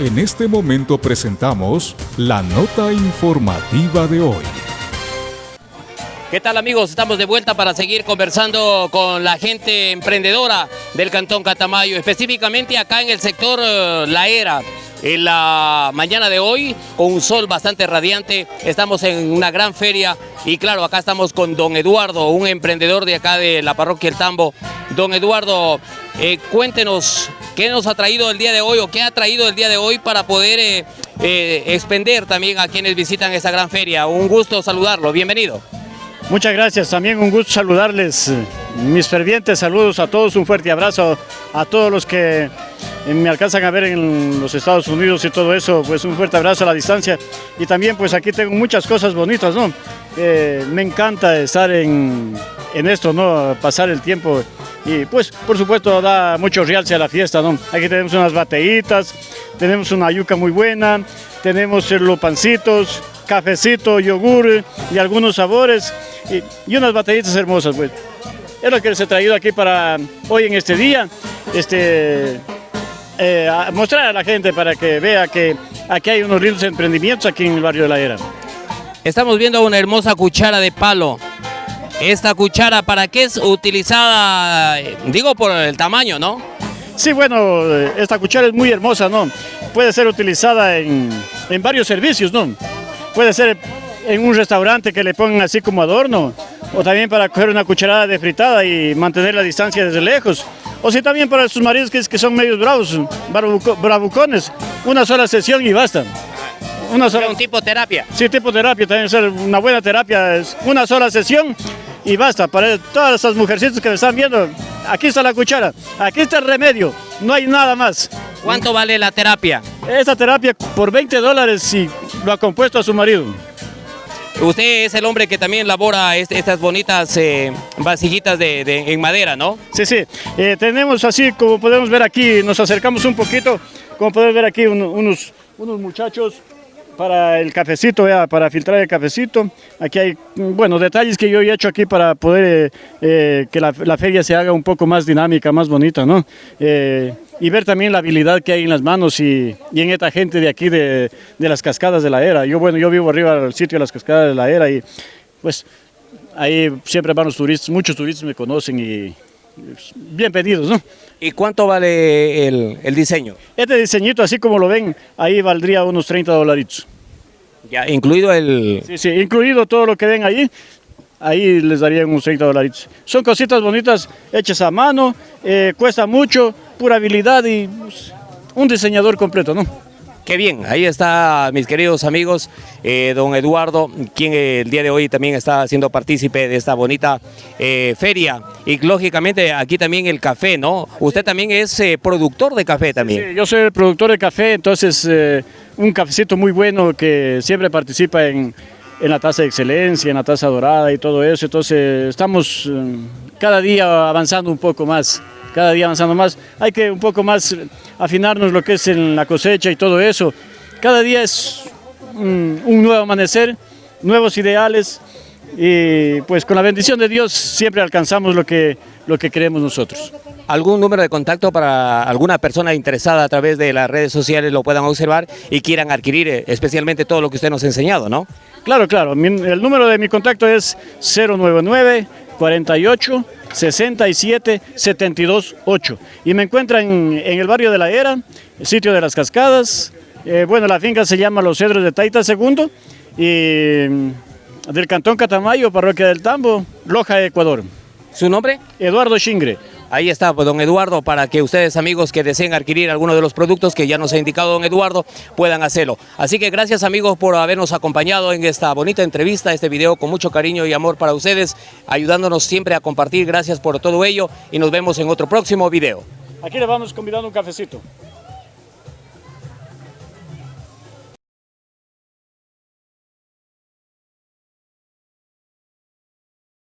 En este momento presentamos la nota informativa de hoy. ¿Qué tal amigos? Estamos de vuelta para seguir conversando con la gente emprendedora del Cantón Catamayo, específicamente acá en el sector eh, La Era. En la mañana de hoy, con un sol bastante radiante, estamos en una gran feria y claro, acá estamos con don Eduardo, un emprendedor de acá de la parroquia El Tambo. Don Eduardo, eh, cuéntenos qué nos ha traído el día de hoy o qué ha traído el día de hoy para poder eh, eh, expender también a quienes visitan esta gran feria. Un gusto saludarlo, bienvenido. Muchas gracias, también un gusto saludarles, mis fervientes saludos a todos, un fuerte abrazo a todos los que me alcanzan a ver en los Estados Unidos y todo eso, pues un fuerte abrazo a la distancia y también pues aquí tengo muchas cosas bonitas, ¿no? me encanta estar en, en esto, ¿no? Pasar el tiempo y pues por supuesto da mucho realce a la fiesta, ¿no? Aquí tenemos unas bateitas, tenemos una yuca muy buena, tenemos los pancitos, cafecito, yogur y algunos sabores y, unas batallitas hermosas, pues. Es lo que les he traído aquí para hoy en este día, este, eh, mostrar a la gente para que vea que aquí hay unos lindos emprendimientos aquí en el barrio de La Era. Estamos viendo una hermosa cuchara de palo esta cuchara, ¿para qué es utilizada? Digo por el tamaño, ¿no? Sí, bueno, esta cuchara es muy hermosa, ¿no? Puede ser utilizada en, varios servicios, ¿no? Puede ser en un restaurante que le pongan así como adorno, o también para coger una cucharada de fritada y mantener la distancia desde lejos. O si también para sus maridos que, que son medios bravos, bravucones, una sola sesión y basta. Una sola... ¿Un tipo terapia? Sí, tipo terapia, también ser una buena terapia, es una sola sesión y basta. Para todas esas mujercitas que me están viendo, aquí está la cuchara, aquí está el remedio, no hay nada más. ¿Cuánto vale la terapia? Esta terapia por 20 dólares y lo ha compuesto a su marido. Usted es el hombre que también elabora estas bonitas eh, de, en madera, ¿no? Sí, sí. Eh, tenemos así, como podemos ver aquí, nos acercamos un poquito, como podemos ver aquí unos, unos muchachos para el cafecito, para filtrar el cafecito. Aquí hay, bueno, detalles que yo he hecho aquí para poder eh, eh, que la, feria se haga un poco más dinámica, más bonita, ¿no? Y ver también la habilidad que hay en las manos y, en esta gente de aquí de, las cascadas de la era. Yo, bueno, yo vivo arriba del sitio de las cascadas de la era y pues ahí siempre van los turistas, muchos turistas me conocen y bien pedidos, ¿no? ¿Y cuánto vale el, diseño? Este diseñito, así como lo ven, ahí valdría unos 30 dolaritos. Ya, incluido el... Sí, sí, incluido todo lo que ven ahí, ahí les darían unos 30 dolaritos. Son cositas bonitas, hechas a mano, eh, cuesta mucho, pura habilidad y pues, un diseñador completo, ¿no? Qué bien, ahí está mis queridos amigos, eh, don Eduardo, quien el día de hoy también está siendo partícipe de esta bonita eh, feria. Y lógicamente aquí también el café, ¿no? Usted también es eh, productor de café también. Sí, yo soy el productor de café, entonces un cafecito muy bueno que siempre participa en, en la taza de excelencia, en la taza dorada y todo eso. Entonces estamos cada día avanzando un poco más cada día avanzando más. Hay que un poco más afinarnos lo que es en la cosecha y todo eso. Cada día es un, nuevo amanecer, nuevos ideales y pues con la bendición de Dios siempre alcanzamos lo que, lo que queremos nosotros. ¿Algún número de contacto para alguna persona interesada a través de las redes sociales lo puedan observar y quieran adquirir eh, especialmente todo lo que usted nos ha enseñado, no? Claro, claro. el número de mi contacto es 099 48 67 72 8 y me encuentran en, el barrio de La Era, el sitio de las cascadas, eh, bueno la finca se llama Los Cedros de Taita II y mm, del Cantón Catamayo, Parroquia del Tambo, Loja, Ecuador. ¿Su nombre? Eduardo Chingre. Ahí está, pues, don Eduardo, para que ustedes, amigos que deseen adquirir alguno de los productos que ya nos ha indicado don Eduardo, puedan hacerlo. Así que gracias, amigos, por habernos acompañado en esta bonita entrevista, este video con mucho cariño y amor para ustedes, ayudándonos siempre a compartir. Gracias por todo ello y nos vemos en otro próximo video. Aquí le vamos convidando un cafecito.